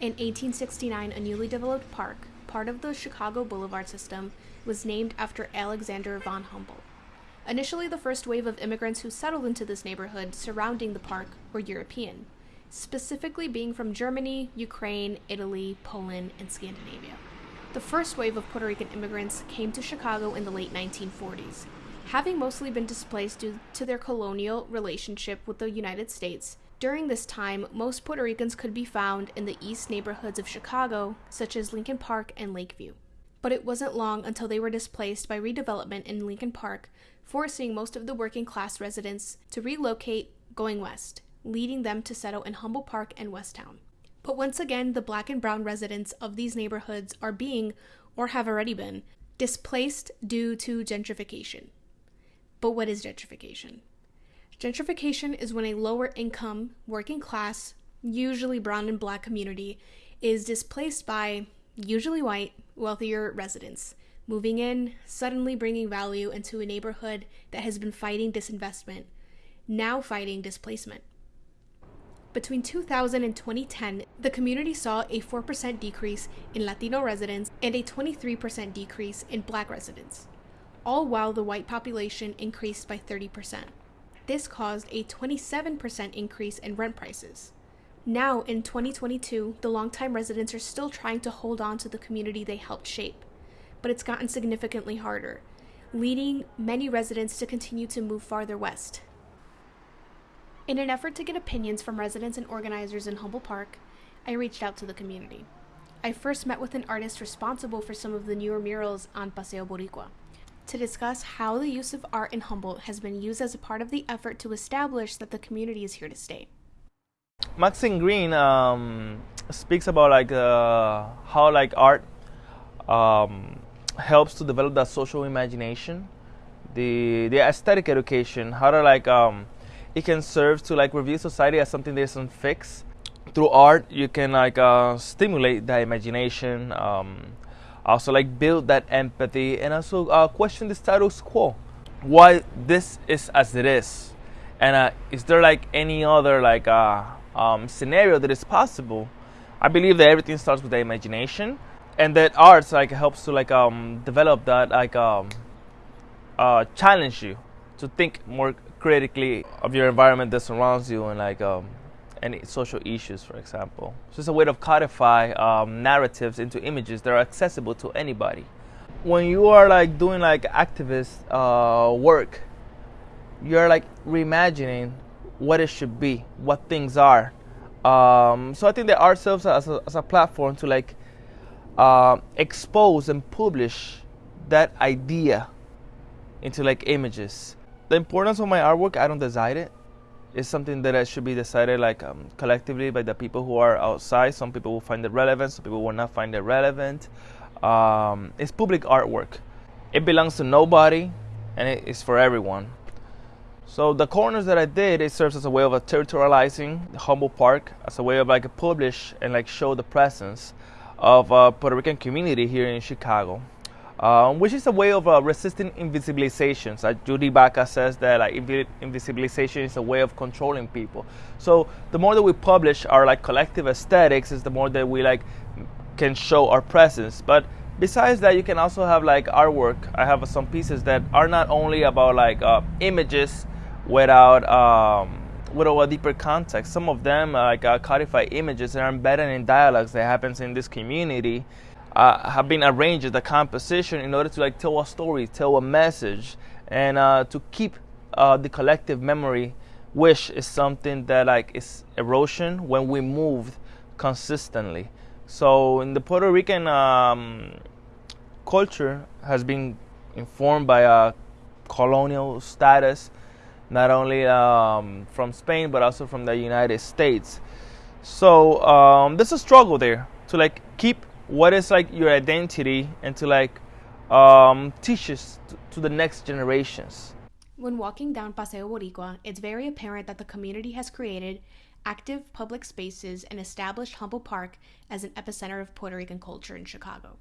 In 1869, a newly developed park, part of the Chicago Boulevard system, was named after Alexander von Humboldt. Initially, the first wave of immigrants who settled into this neighborhood surrounding the park were European, specifically being from Germany, Ukraine, Italy, Poland, and Scandinavia. The first wave of Puerto Rican immigrants came to Chicago in the late 1940s. Having mostly been displaced due to their colonial relationship with the United States, during this time, most Puerto Ricans could be found in the east neighborhoods of Chicago, such as Lincoln Park and Lakeview. But it wasn't long until they were displaced by redevelopment in Lincoln Park, forcing most of the working class residents to relocate going west, leading them to settle in Humboldt Park and Westtown. But once again, the black and brown residents of these neighborhoods are being, or have already been, displaced due to gentrification. But what is gentrification? Gentrification is when a lower income, working class, usually brown and black community is displaced by usually white, wealthier residents, moving in, suddenly bringing value into a neighborhood that has been fighting disinvestment, now fighting displacement. Between 2000 and 2010, the community saw a 4% decrease in Latino residents and a 23% decrease in black residents, all while the white population increased by 30%. This caused a 27% increase in rent prices. Now, in 2022, the longtime residents are still trying to hold on to the community they helped shape, but it's gotten significantly harder, leading many residents to continue to move farther west. In an effort to get opinions from residents and organizers in Humboldt Park, I reached out to the community. I first met with an artist responsible for some of the newer murals on Paseo Boricua to discuss how the use of art in Humboldt has been used as a part of the effort to establish that the community is here to stay. Maxine Greene um, speaks about like uh, how like art um, helps to develop that social imagination, the the aesthetic education, how to like um, it can serve to like review society as something that isn't fixed. Through art, you can like uh, stimulate that imagination, um, also like build that empathy, and also uh, question the status quo. Why this is as it is, and uh, is there like any other like uh, um, scenario that is possible? I believe that everything starts with the imagination, and that arts like helps to like um, develop that like um, uh, challenge you to think more critically of your environment that surrounds you and like um, any social issues, for example. So it's a way to codify um, narratives into images that are accessible to anybody. When you are like doing like activist uh, work, you're like reimagining what it should be, what things are. Um, so I think that art serves as a, as a platform to like uh, expose and publish that idea into like images. The importance of my artwork, I don't decide it. It's something that should be decided like um, collectively by the people who are outside. Some people will find it relevant, some people will not find it relevant. Um, it's public artwork. It belongs to nobody, and it is for everyone. So the corners that I did, it serves as a way of a territorializing Humboldt Park, as a way of like publish and like show the presence of a Puerto Rican community here in Chicago, um, which is a way of uh, resisting invisibilizations. Like Judy Baca says that like invi- invisibilization is a way of controlling people. So the more that we publish our like collective aesthetics, is the more that we like can show our presence. But besides that, you can also have like artwork. I have some pieces that are not only about like uh, images without um, without a deeper context. Some of them like uh, codified images that are embedded in dialogues that happens in this community uh, have been arranged a composition in order to like tell a story, tell a message, and uh, to keep uh, the collective memory. Which is something that like is erosion when we move consistently. So in the Puerto Rican um, culture has been informed by a colonial status not only um, from Spain but also from the United States. So um, there's a struggle there to like keep what is like your identity and to like um, teach us to, the next generations. When walking down Paseo Boricua, it's very apparent that the community has created active public spaces and established Humboldt Park as an epicenter of Puerto Rican culture in Chicago.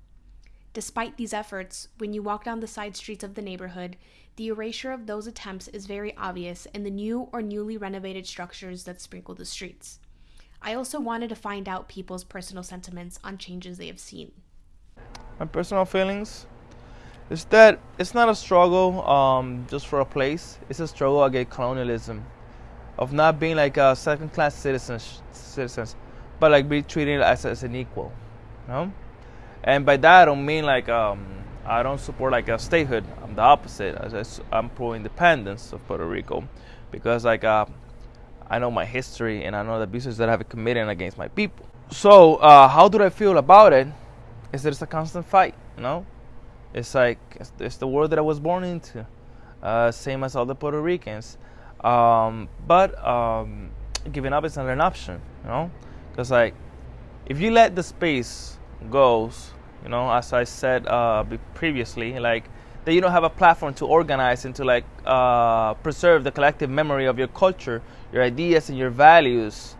Despite these efforts, when you walk down the side streets of the neighborhood, the erasure of those attempts is very obvious in the new or newly renovated structures that sprinkle the streets. I also wanted to find out people's personal sentiments on changes they have seen. My personal feelings is that it's not a struggle um, just for a place. It's a struggle against colonialism, of not being like a second-class citizens, citizens, but like be treated as, as an equal, you know. And by that I don't mean like um, I don't support like a statehood. I'm the opposite. I'm pro-independence of Puerto Rico, because like uh, I know my history and I know the abuses that I've committed against my people. So uh, how do I feel about it? Is that it's a constant fight, you know? It's like it's, it's the world that I was born into, uh, same as all the Puerto Ricans. Um, but um, giving up is not an option, you know, because like if you let the space goes, you know, as I said uh, previously, like that you don't have a platform to organize and to like uh, preserve the collective memory of your culture, your ideas, and your values,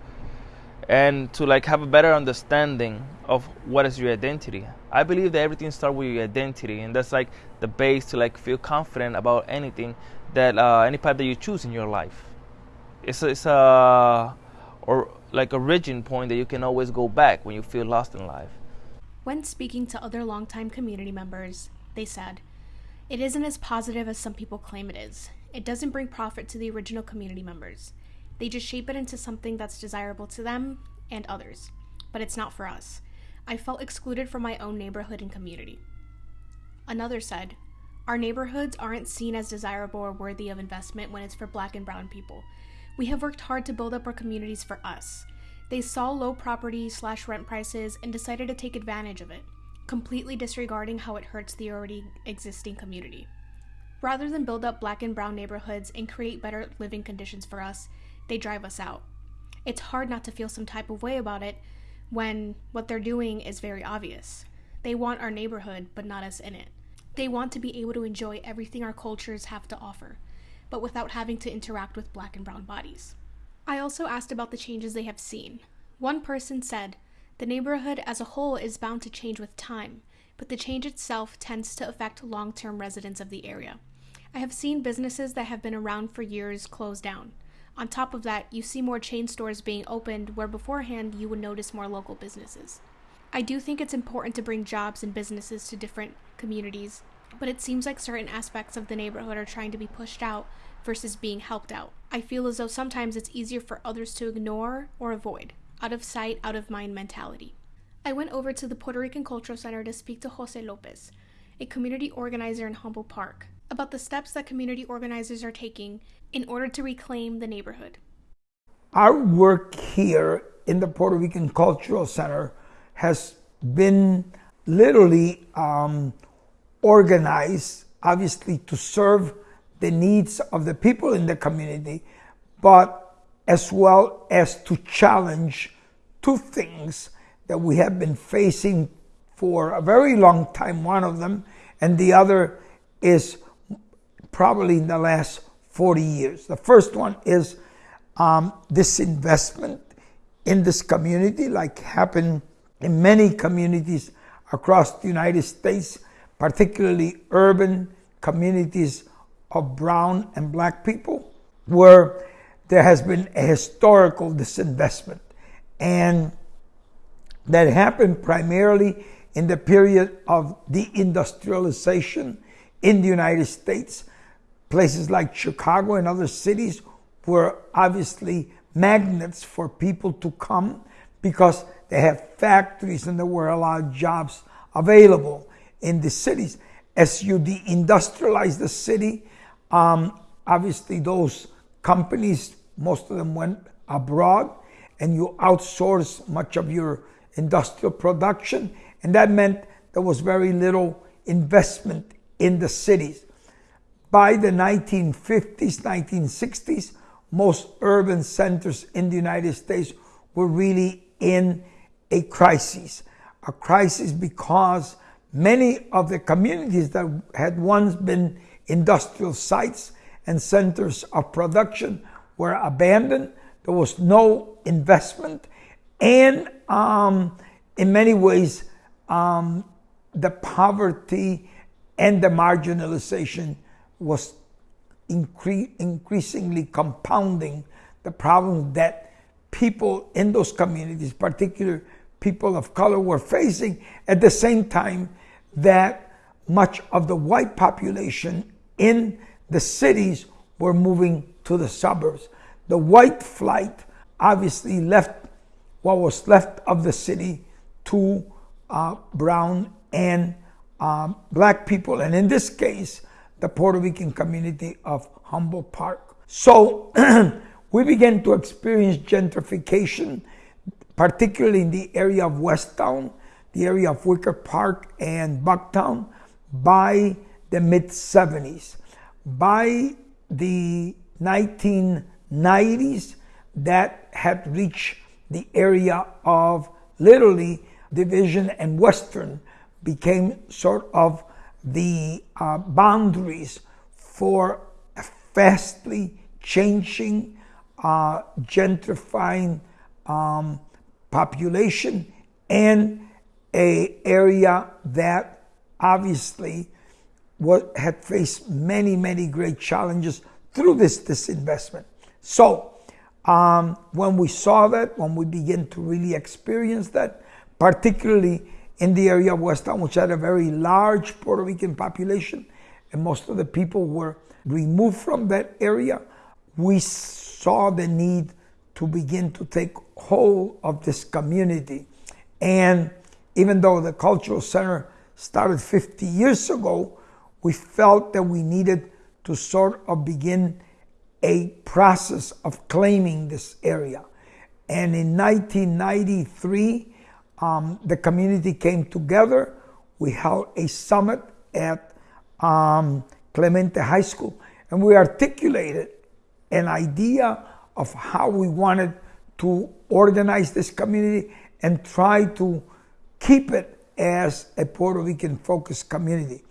and to like have a better understanding of what is your identity. I believe that everything starts with your identity, and that's like the base to like feel confident about anything that uh, any path that you choose in your life. It's a, it's a or like a origin point that you can always go back when you feel lost in life. When speaking to other longtime community members, they said, "It isn't as positive as some people claim it is. It doesn't bring profit to the original community members. They just shape it into something that's desirable to them and others, but it's not for us." I felt excluded from my own neighborhood and community. Another said, Our neighborhoods aren't seen as desirable or worthy of investment when it's for black and brown people. We have worked hard to build up our communities for us. They saw low property slash rent prices and decided to take advantage of it, completely disregarding how it hurts the already existing community. Rather than build up black and brown neighborhoods and create better living conditions for us, they drive us out. It's hard not to feel some type of way about it when what they're doing is very obvious. They want our neighborhood, but not us in it. They want to be able to enjoy everything our cultures have to offer, but without having to interact with black and brown bodies. I also asked about the changes they have seen. One person said, The neighborhood as a whole is bound to change with time, but the change itself tends to affect long term residents of the area. I have seen businesses that have been around for years close down. On top of that, you see more chain stores being opened where beforehand you would notice more local businesses. I do think it's important to bring jobs and businesses to different communities, but it seems like certain aspects of the neighborhood are trying to be pushed out versus being helped out. I feel as though sometimes it's easier for others to ignore or avoid, out of sight, out of mind mentality. I went over to the Puerto Rican Cultural Center to speak to Jose Lopez, a community organizer in Humboldt Park, about the steps that community organizers are taking in order to reclaim the neighborhood. Our work here in the Puerto Rican Cultural Center has been literally um, organized, obviously, to serve the needs of the people in the community, but as well as to challenge two things that we have been facing for a very long time, one of them, and the other is probably in the last 40 years. The first one is um, disinvestment in this community, like happened in many communities across the United States, particularly urban communities of brown and black people, where there has been a historical disinvestment. And that happened primarily in the period of deindustrialization in the United States Places like Chicago and other cities were obviously magnets for people to come because they have factories and there were a lot of jobs available in the cities. As you deindustrialize the city, um, obviously those companies, most of them went abroad and you outsource much of your industrial production. And that meant there was very little investment in the cities. By the 1950s, 1960s, most urban centers in the United States were really in a crisis. A crisis because many of the communities that had once been industrial sites and centers of production were abandoned. There was no investment. And um, in many ways, um, the poverty and the marginalization was incre- increasingly compounding the problems that people in those communities, particularly people of color, were facing at the same time that much of the white population in the cities were moving to the suburbs. The white flight obviously left what was left of the city to uh, brown and um, black people, and in this case, the Puerto Rican community of Humboldt Park. So we began to experience gentrification, particularly in the area of Westtown, the area of Wicker Park and Bucktown, by the mid 70s. By the 1990s, that had reached the area of literally Division and Western became sort of the uh, boundaries for a fastly changing, uh, gentrifying um, population and a area that obviously what had faced many, many great challenges through this disinvestment. So um, when we saw that, when we began to really experience that, particularly in the area of West Town, which had a very large Puerto Rican population, and most of the people were removed from that area, we saw the need to begin to take hold of this community. And even though the cultural center started 50 years ago, we felt that we needed to sort of begin a process of claiming this area. And in 1993, um, the community came together. We held a summit at um, Clemente High School, and we articulated an idea of how we wanted to organize this community and try to keep it as a Puerto Rican focused community.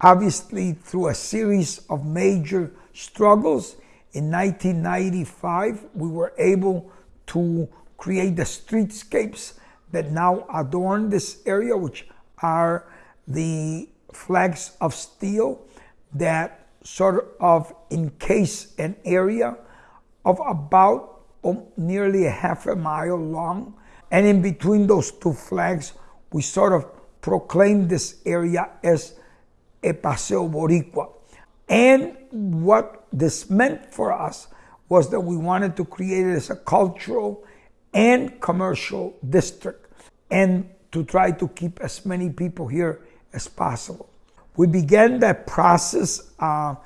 Obviously, through a series of major struggles, in 1995, we were able to create the streetscapes that now adorn this area, which are the flags of steel that sort of encase an area of about um, nearly a half a mile long. And in between those two flags, we sort of proclaim this area as a Paseo Boricua. And what this meant for us was that we wanted to create it as a cultural and commercial district and to try to keep as many people here as possible. We began that process uh,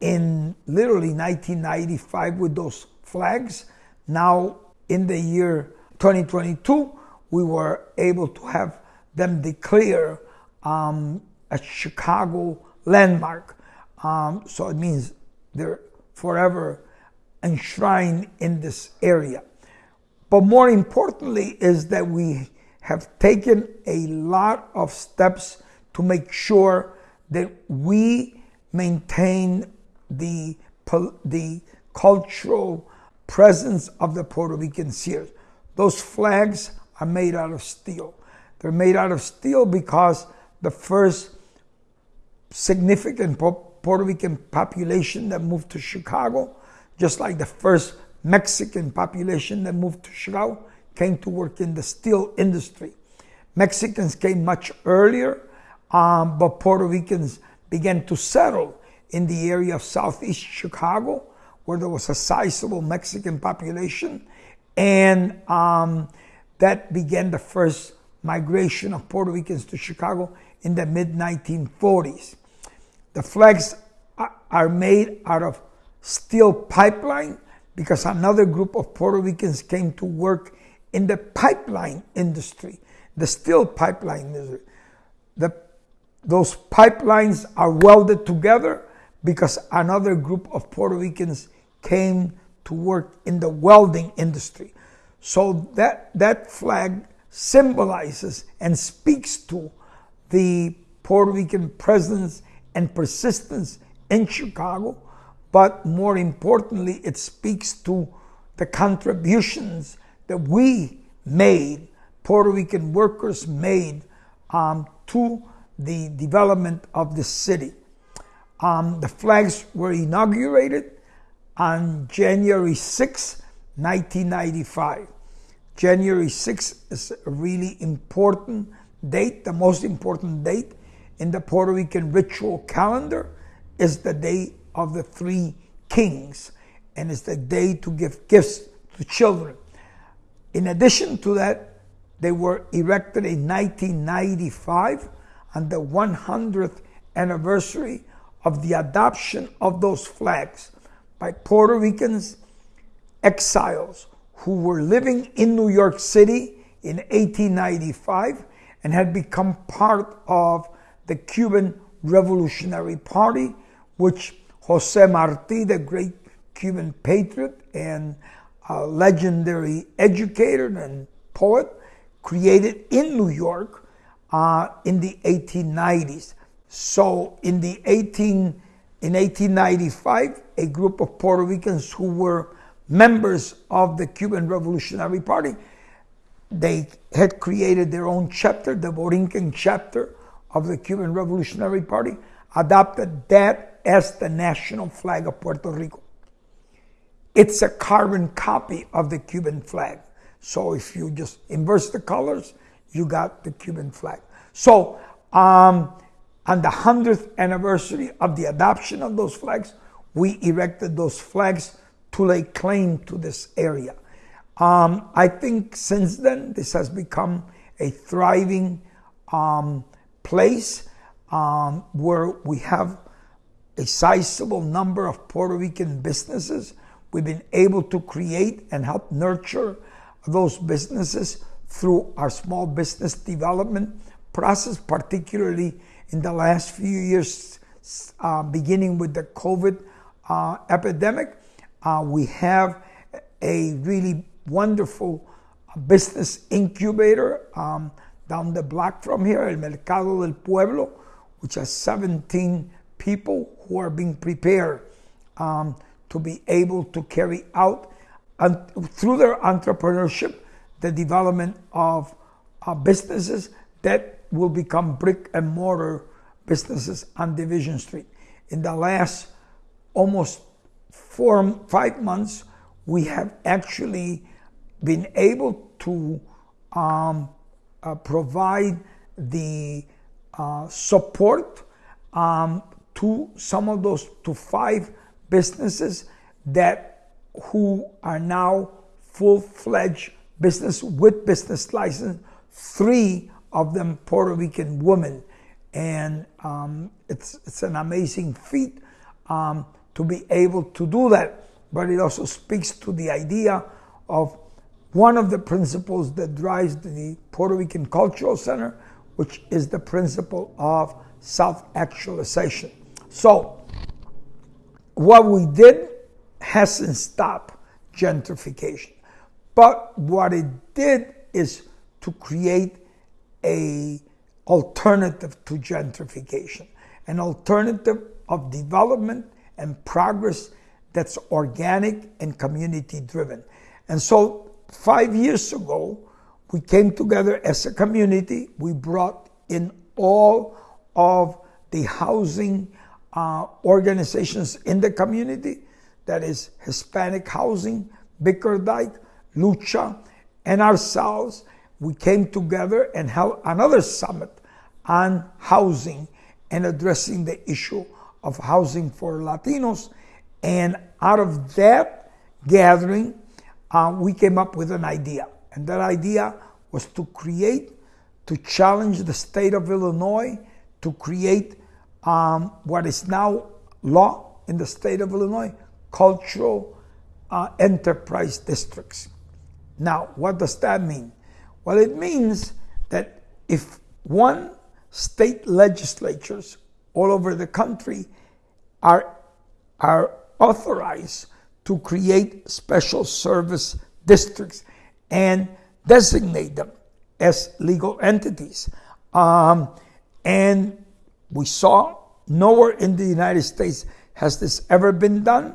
in literally 1995 with those flags. Now, in the year 2022, we were able to have them declare um, a Chicago landmark. Um, so it means they're forever enshrined in this area. But more importantly, is that we have taken a lot of steps to make sure that we maintain the, the cultural presence of the Puerto Rican Sears. Those flags are made out of steel. They're made out of steel because the first significant Puerto Rican population that moved to Chicago, just like the first Mexican population that moved to Chicago, came to work in the steel industry. Mexicans came much earlier, um, but Puerto Ricans began to settle in the area of southeast Chicago, where there was a sizable Mexican population. And um, that began the first migration of Puerto Ricans to Chicago in the mid 1940s. The flags are made out of steel pipeline because another group of Puerto Ricans came to work in the pipeline industry, the steel pipeline industry. The, those pipelines are welded together because another group of Puerto Ricans came to work in the welding industry. So that, that flag symbolizes and speaks to the Puerto Rican presence and persistence in Chicago, but more importantly, it speaks to the contributions that we made, Puerto Rican workers made um, to the development of the city. Um, the flags were inaugurated on January 6, 1995. January 6th is a really important date, the most important date in the Puerto Rican ritual calendar is the day of the three kings, and it's the day to give gifts to children. In addition to that, they were erected in 1995 on the 100th anniversary of the adoption of those flags by Puerto Ricans exiles who were living in New York City in 1895 and had become part of the Cuban Revolutionary Party, which Jose Marti, the great Cuban patriot and legendary educator and poet, created in New York uh, in the 1890s. So in the 18 in 1895, a group of Puerto Ricans who were members of the Cuban Revolutionary Party, they had created their own chapter, the Borinquen chapter of the Cuban Revolutionary Party, adopted that as the national flag of Puerto Rico. It's a carbon copy of the Cuban flag. So if you just inverse the colors, you got the Cuban flag. So um, on the 100th anniversary of the adoption of those flags, we erected those flags to lay claim to this area. Um, I think since then, this has become a thriving um, place um, where we have a sizable number of Puerto Rican businesses We've been able to create and help nurture those businesses through our small business development process, particularly in the last few years, uh, beginning with the COVID uh, epidemic. Uh, we have a really wonderful business incubator um, down the block from here, El Mercado del Pueblo, which has 17 people who are being prepared um, to be able to carry out and through their entrepreneurship the development of uh, businesses that will become brick and mortar businesses on Division Street. In the last almost four, five months, we have actually been able to um, provide the uh, support um, to some of those, to five businesses that who are now full-fledged business with business license, three of them Puerto Rican women. And um, it's, it's an amazing feat um, to be able to do that. But it also speaks to the idea of one of the principles that drives the Puerto Rican Cultural Center, which is the principle of self-actualization. So what we did hasn't stopped gentrification. But what it did is to create a alternative to gentrification, an alternative of development and progress that's organic and community driven. And so 5 years ago, we came together as a community. We brought in all of the housing uh, organizations in the community, that is Hispanic Housing, Bickerdike, Lucha, and ourselves, we came together and held another summit on housing and addressing the issue of housing for Latinos. And out of that gathering, uh, we came up with an idea. And that idea was to create, to challenge the state of Illinois, to create um, what is now law in the state of Illinois, cultural uh, enterprise districts. Now, what does that mean? Well, it means that if one state legislatures all over the country are, are authorized to create special service districts and designate them as legal entities. Um, and we saw nowhere in the United States has this ever been done.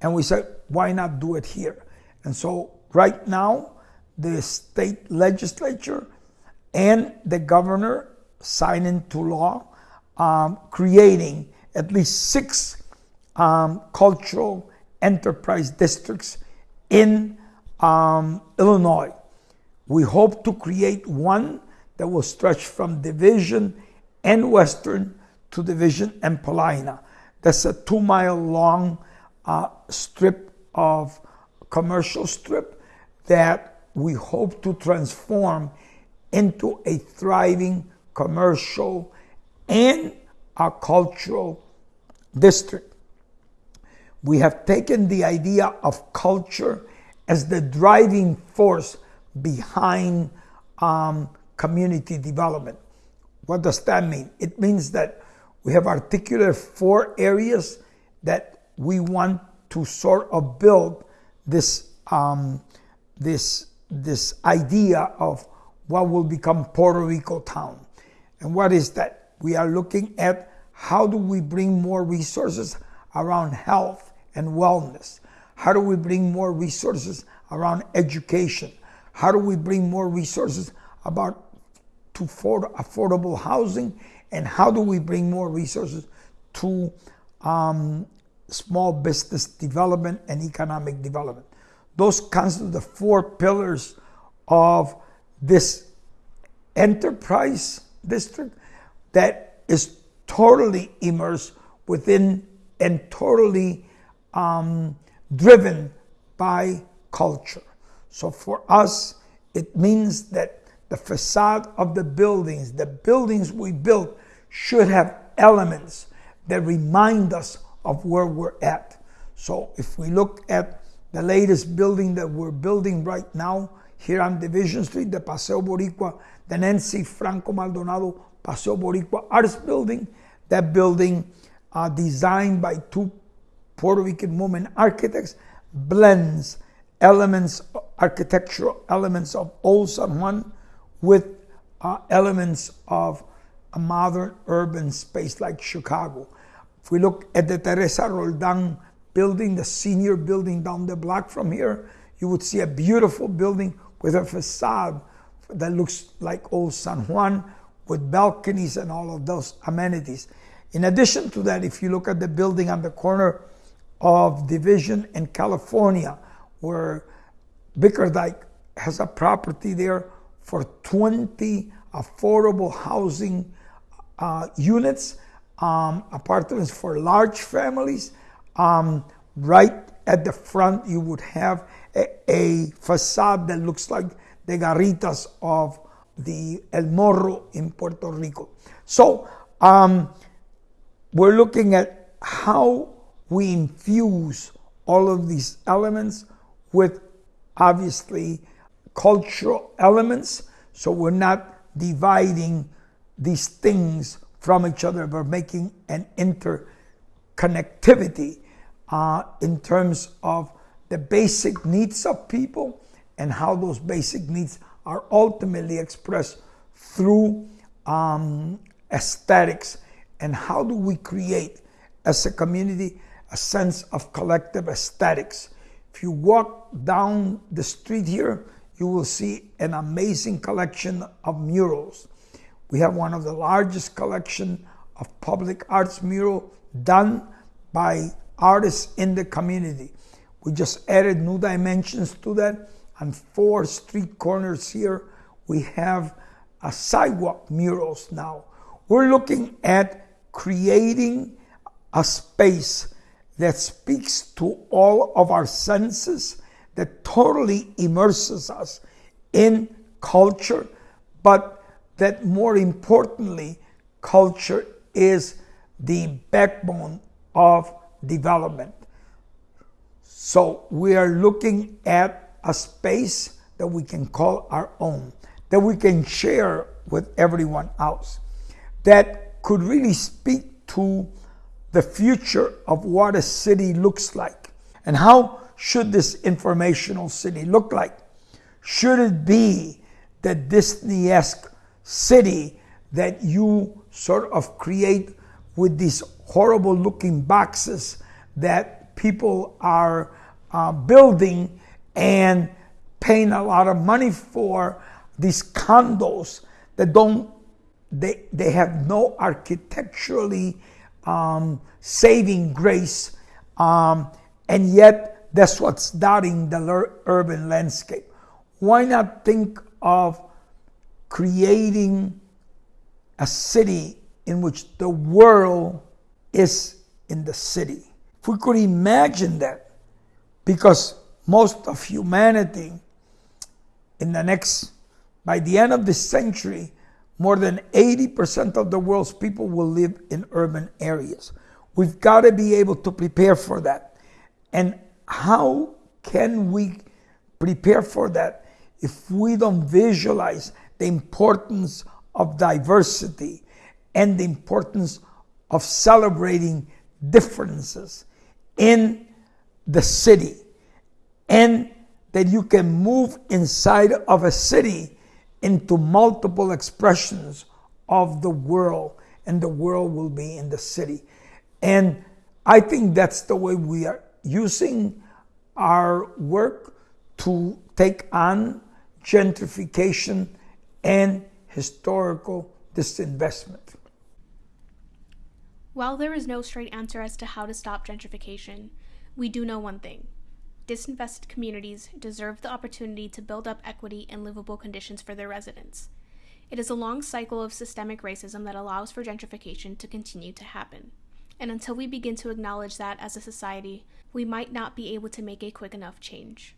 And we said, why not do it here? And so right now, the state legislature and the governor sign into law um, creating at least six um, cultural enterprise districts in um, Illinois. We hope to create one that will stretch from Division and Western to Division and Paulina. That's a two mile long uh, strip of commercial strip that we hope to transform into a thriving commercial and a cultural district. We have taken the idea of culture as the driving force behind um, community development. What does that mean? It means that we have articulated four areas that we want to sort of build this um, this this idea of what will become Puerto Rico town. And what is that? We are looking at how do we bring more resources around health and wellness? How do we bring more resources around education? How do we bring more resources about to affordable housing? And how do we bring more resources to um, small business development and economic development? Those constitute the four pillars of this enterprise district that is totally immersed within and totally um, driven by culture. So for us, it means that the facade of the buildings, the buildings we built, should have elements that remind us of where we're at. So if we look at the latest building that we're building right now here on Division Street, the Paseo Boricua, the Nancy Franco Maldonado Paseo Boricua Arts Building, that building uh, designed by two Puerto Rican women architects blends elements, architectural elements of old San Juan with uh, elements of a modern urban space like Chicago. If we look at the Teresa Roldan building, the senior building down the block from here, you would see a beautiful building with a facade that looks like old San Juan with balconies and all of those amenities. In addition to that, if you look at the building on the corner of Division in California, where Bickerdike has a property there for 20 affordable housing uh, units, um, apartments for large families. Um, right at the front, you would have a, a, facade that looks like the garritas of the El Morro in Puerto Rico. So um, we're looking at how we infuse all of these elements with obviously cultural elements. So we're not dividing these things from each other, but making an interconnectivity uh, in terms of the basic needs of people and how those basic needs are ultimately expressed through um, aesthetics and how do we create as a community a sense of collective aesthetics. If you walk down the street here, you will see an amazing collection of murals. We have one of the largest collection of public arts mural done by artists in the community. We just added new dimensions to that. On four street corners here, we have a sidewalk murals now. We're looking at creating a space that speaks to all of our senses, that totally immerses us in culture, but that more importantly, culture is the backbone of development. So we are looking at a space that we can call our own, that we can share with everyone else, that could really speak to the future of what a city looks like. And how should this informational city look like? Should it be the Disney esque city that you sort of create with these horrible looking boxes that people are uh, building and paying a lot of money for these condos that don't they, they have no architecturally um, saving grace, um, and yet That's what's dotting the urban landscape. Why not think of creating a city in which the world is in the city? If we could imagine that, because most of humanity in the next, by the end of this century, more than 80% of the world's people will live in urban areas. We've got to be able to prepare for that. And how can we prepare for that if we don't visualize the importance of diversity and the importance of celebrating differences in the city and that you can move inside of a city into multiple expressions of the world and the world will be in the city and i think that's the way we are using our work to take on gentrification and historical disinvestment. While there is no straight answer as to how to stop gentrification, we do know one thing. Disinvested communities deserve the opportunity to build up equity and livable conditions for their residents. It is a long cycle of systemic racism that allows for gentrification to continue to happen. And until we begin to acknowledge that as a society, we might not be able to make a quick enough change.